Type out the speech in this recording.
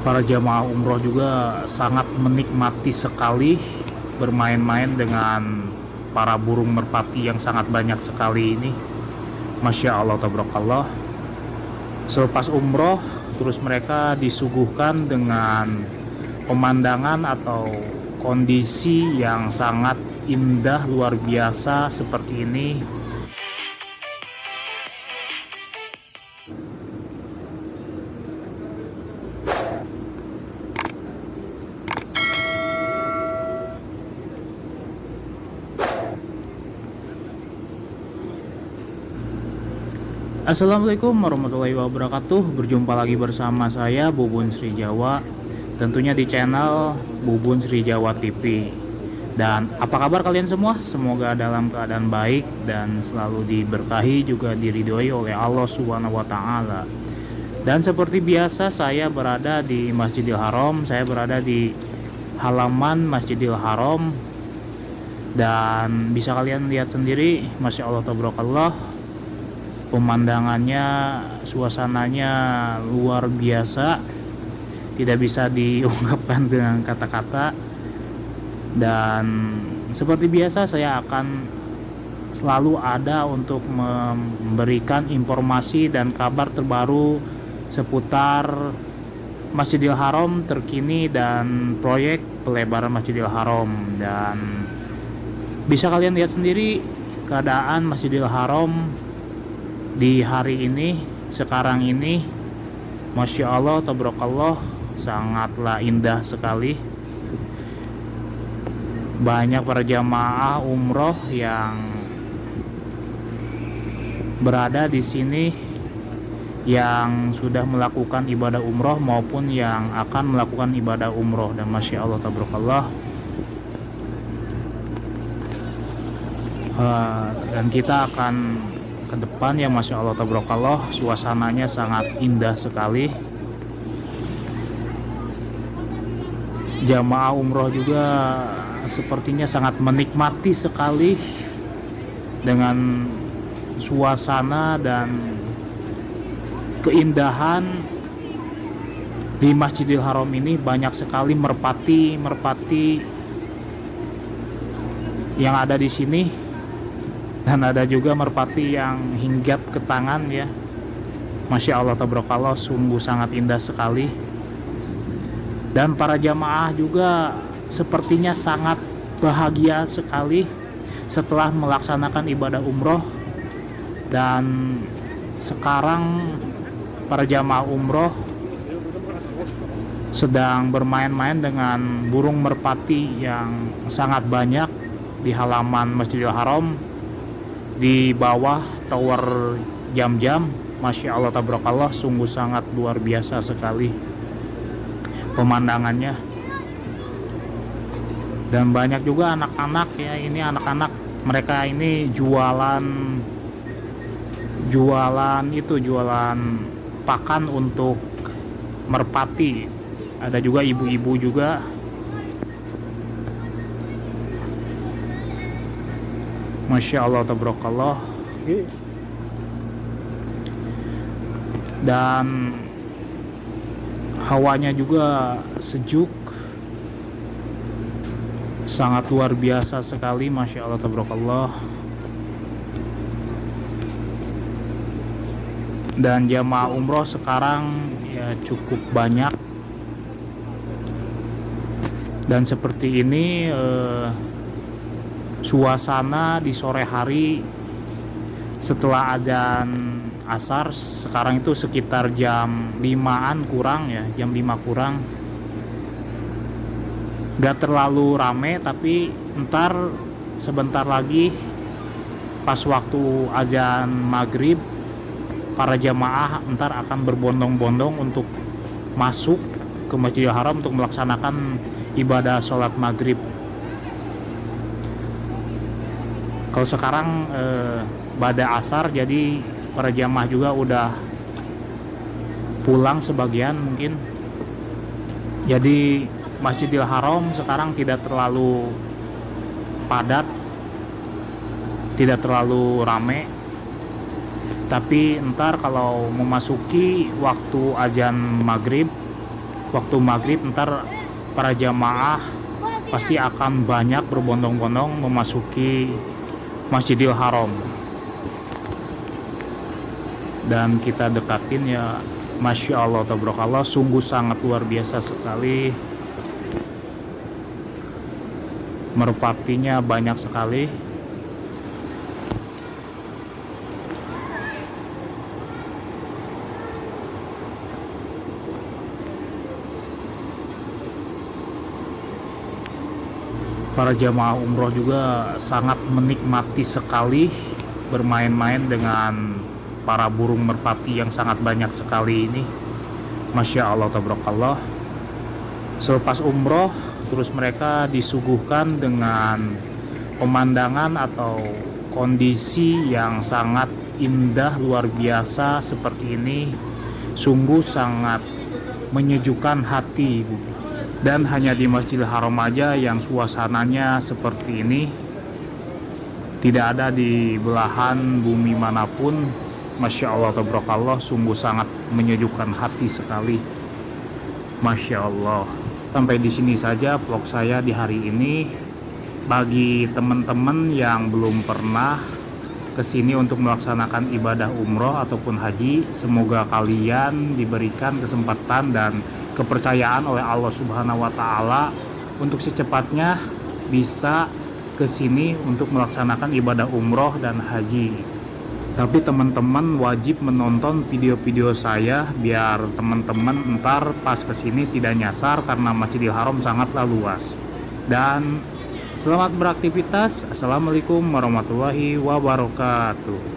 para jamaah umroh juga sangat menikmati sekali bermain-main dengan para burung merpati yang sangat banyak sekali ini. Masya Allah tabarakallah. Selepas umroh terus mereka disuguhkan dengan pemandangan atau kondisi yang sangat indah luar biasa seperti ini Assalamualaikum warahmatullahi wabarakatuh. Berjumpa lagi bersama saya Bubun Sri Jawa Tentunya di channel Bubun Sri Jawa TV Dan apa kabar kalian semua? Semoga dalam keadaan baik Dan selalu diberkahi juga diridhoi oleh Allah Subhanahu Wa Taala. Dan seperti biasa saya berada di Masjidil Haram. Saya berada di halaman Masjidil Haram. Dan bisa kalian lihat sendiri Masya Allah Tabarakallah pemandangannya suasananya luar biasa. Tidak bisa diungkapkan dengan kata-kata. Dan seperti biasa saya akan selalu ada untuk memberikan informasi dan kabar terbaru seputar Masjidil Haram terkini dan proyek pelebaran Masjidil Haram. Dan bisa kalian lihat sendiri keadaan Masjidil Haram di hari ini sekarang ini Masya Allah tabarakallah sangatlah indah sekali. Banyak para jamaah umroh yang berada di sini yang sudah melakukan ibadah umroh maupun yang akan melakukan ibadah umroh. Dan Masya Allah tabarakallah. Uh, dan kita akan ke depan ya Masya Allah tabarakallah. Suasananya sangat indah sekali. Jamaah umroh juga sepertinya sangat menikmati sekali dengan suasana dan keindahan di Masjidil Haram ini. Banyak sekali merpati merpati yang ada di sini dan ada juga merpati yang hinggap ke tangan ya. Masya Allah tabarakallah sungguh sangat indah sekali. Dan para jamaah juga sepertinya sangat bahagia sekali setelah melaksanakan ibadah umroh. Dan sekarang para jamaah umroh sedang bermain-main dengan burung merpati yang sangat banyak di halaman Masjidil Haram di bawah tower jam-jam Masya Allah tabarakallah sungguh sangat luar biasa sekali pemandangannya. Dan banyak juga anak-anak ya ini anak-anak mereka ini jualan jualan itu jualan pakan untuk merpati. Ada juga ibu-ibu juga Masya Allah tabarakallah. Dan hawanya juga sejuk. Sangat luar biasa sekali Masya Allah tabarakallah. Dan jamaah umroh sekarang ya cukup banyak. Dan seperti ini eh, suasana di sore hari setelah adzan asar sekarang itu sekitar jam 5an kurang ya jam 5 kurang. Gak terlalu rame tapi ntar sebentar lagi pas waktu azan maghrib para jamaah ntar akan berbondong-bondong untuk masuk ke Masjidil Haram untuk melaksanakan ibadah sholat maghrib kalau sekarang eh, pada asar jadi para jamaah juga udah pulang sebagian mungkin. Jadi Masjidil Haram sekarang tidak terlalu padat tidak terlalu rame. Tapi ntar kalau memasuki waktu ajan maghrib waktu maghrib ntar para jamaah pasti akan banyak berbondong-bondong memasuki Masjidil Haram. Dan kita dekatin ya Masya Allah tabarakallah sungguh sangat luar biasa sekali. Merpatinya banyak sekali para jamaah umroh juga sangat menikmati sekali bermain-main dengan para burung merpati yang sangat banyak sekali ini. Masya Allah tabarakallah. Selepas umroh terus mereka disuguhkan dengan pemandangan atau kondisi yang sangat indah luar biasa seperti ini. Sungguh sangat menyejukkan hati dan hanya di Masjidil Haram aja yang suasananya seperti ini. Tidak ada di belahan bumi mana pun. Masya Allah tabarakallah sungguh sangat menyejukkan hati sekali. Masya Allah. Sampai di sini saja vlog saya di hari ini. Bagi teman-teman yang belum pernah ke sini untuk melaksanakan ibadah umroh ataupun haji semoga kalian diberikan kesempatan dan kepercayaan oleh Allah Subhanahu wa taala untuk secepatnya bisa ke sini untuk melaksanakan ibadah umroh dan haji. Tapi teman-teman wajib menonton video-video saya biar teman-teman ntar pas ke sini tidak nyasar karena Masjidil Haram sangatlah luas. Dan selamat beraktivitas. Assalamualaikum warahmatullahi wabarakatuh.